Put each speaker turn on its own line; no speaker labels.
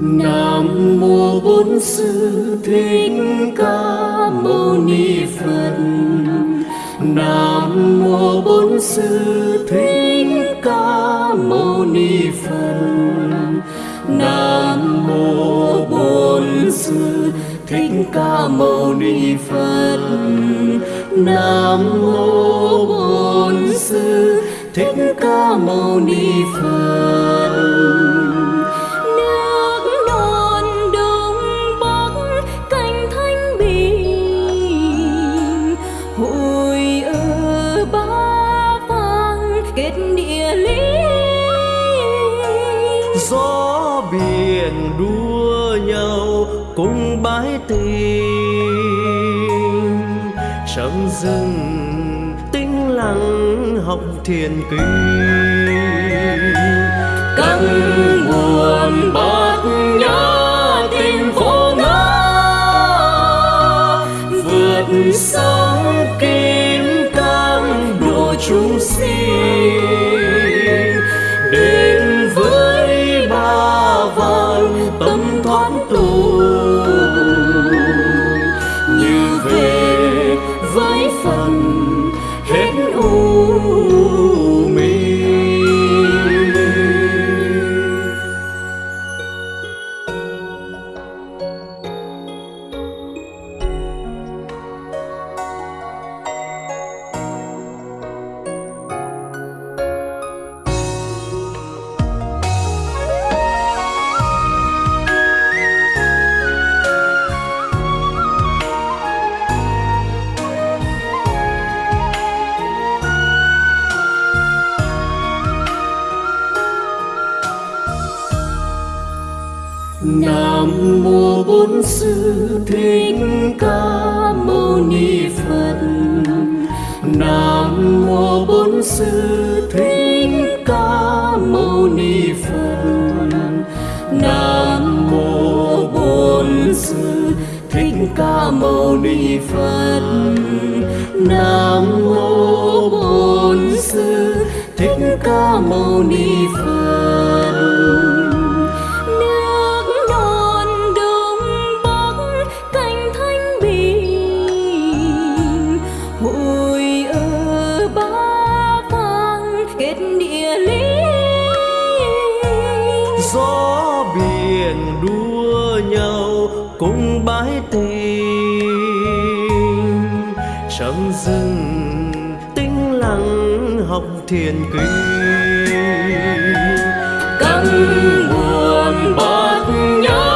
Nam mô Bổn Sư Thích Ca Mâu Ni Phật. Nam mô Bổn Sư Thích Ca Mâu Ni Phật. Nam mô Bổn Sư Thích Ca Mâu Ni Phật. Nam mô Bổn Sư Thích Ca Mâu Ni Phật.
Gió biển đua nhau cùng bãi tình. Trầm rừng tĩnh lặng học thiền kinh.
Căng buồn bát mùa bốn Sư Thích Ca Mâu Ni Phật. Nam mô bốn Sư Thích Ca Mâu Ni Phật. Nam mô bốn Sư Thích Ca Mâu Ni Phật. Nam mô bốn Sư Thích Ca Mâu Ni Phật.
Cùng bãi tình. Trong rừng tĩnh lặng học thiền kinh
căng buồn bát nhã